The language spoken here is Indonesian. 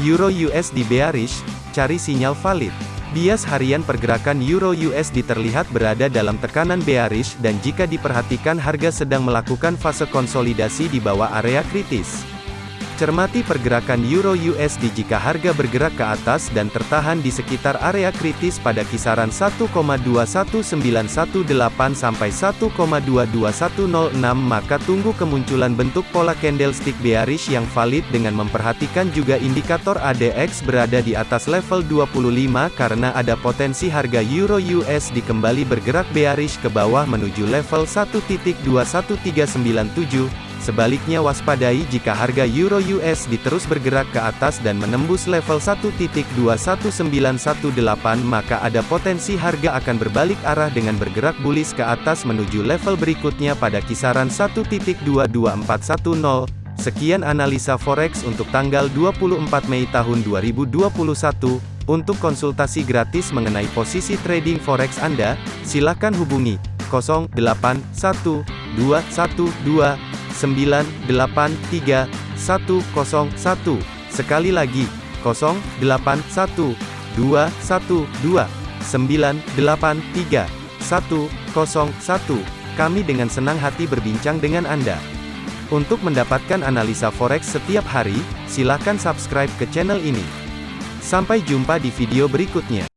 Euro USD bearish, cari sinyal valid. Bias harian pergerakan Euro USD terlihat berada dalam tekanan bearish dan jika diperhatikan harga sedang melakukan fase konsolidasi di bawah area kritis. Cermati pergerakan Euro USD jika harga bergerak ke atas dan tertahan di sekitar area kritis pada kisaran 1,21918 sampai 1,22106 maka tunggu kemunculan bentuk pola candlestick bearish yang valid dengan memperhatikan juga indikator ADX berada di atas level 25 karena ada potensi harga Euro USD kembali bergerak bearish ke bawah menuju level 1.21397 Sebaliknya waspadai jika harga Euro USD terus bergerak ke atas dan menembus level 1.21918 maka ada potensi harga akan berbalik arah dengan bergerak bullish ke atas menuju level berikutnya pada kisaran 1.22410. Sekian analisa forex untuk tanggal 24 Mei tahun 2021. Untuk konsultasi gratis mengenai posisi trading forex Anda, silakan hubungi 081212 983 101. Sekali lagi, 081 212 983 101. Kami dengan senang hati berbincang dengan Anda. Untuk mendapatkan analisa forex setiap hari, silakan subscribe ke channel ini. Sampai jumpa di video berikutnya.